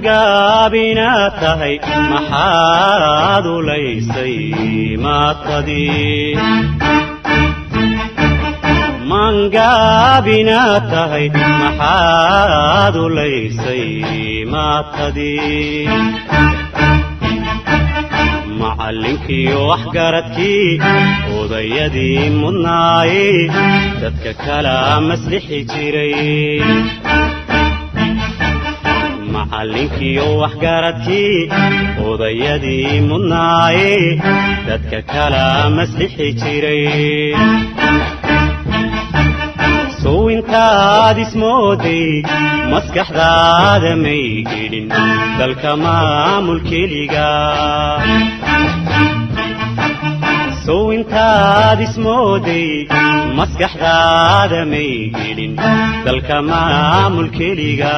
mangaabinaad tahay maxaad ulaysay maatadii mangaabinaad tahay maxaad ulaysay maatadii macallinkiiyo waxgaradkii odayadii mudnaaye dadka kala maslixi jiray. Macallinkiiyo waxgaradkii odayadii mudnaaye dadka kala maslixi jiray. Sow intaad ismooday maskaxdaada may gelin dalka maamul keliga sow intaad ismooday maskaxdaada may gelin dalka maamul keliga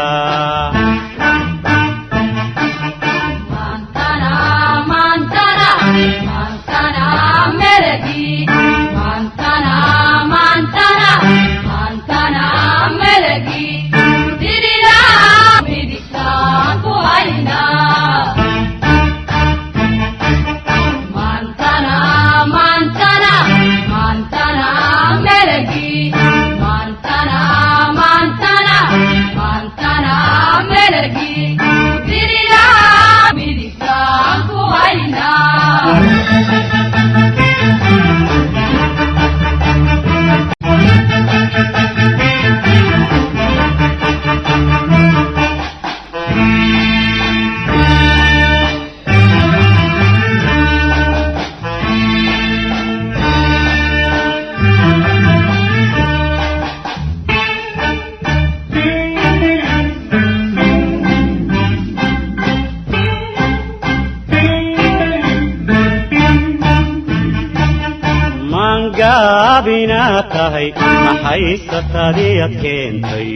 mangaabinaad tahay maxay satadiyad keentay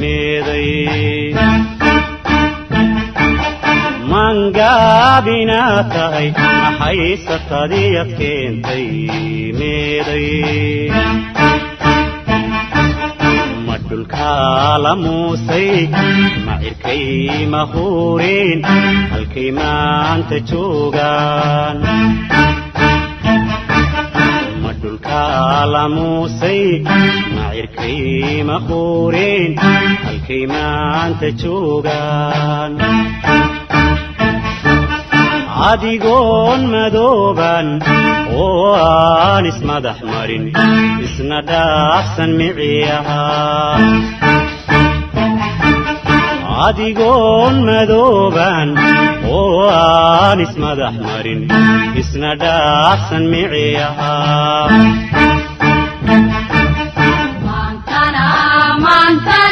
meeday mangaabinaad tahay maxay satadiyad keentay meeday ma dhulkaa la muusay ma huureen halkay maanta joogaan dhulkaa la muusay ma cirkay ma quureen halkay maanta joogaan adigoon madooban oo aan ismadax marin isna dhaafsan miciyaha adigoon madooban oo aan ismadax marin isna dhaafsan miciyaha Montana, Montana,